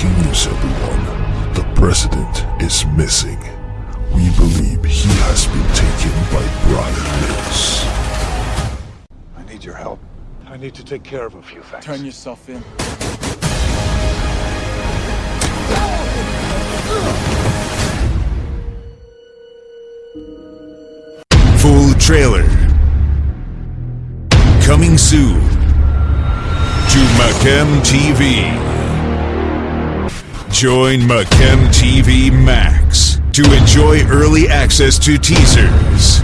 Breaking news, everyone. The president is missing. We believe he has been taken by Bryan Mills. I need your help. I need to take care of a few things. Turn yourself in. Full trailer. Coming soon to Macam TV. Join Macam TV Max to enjoy early access to teasers,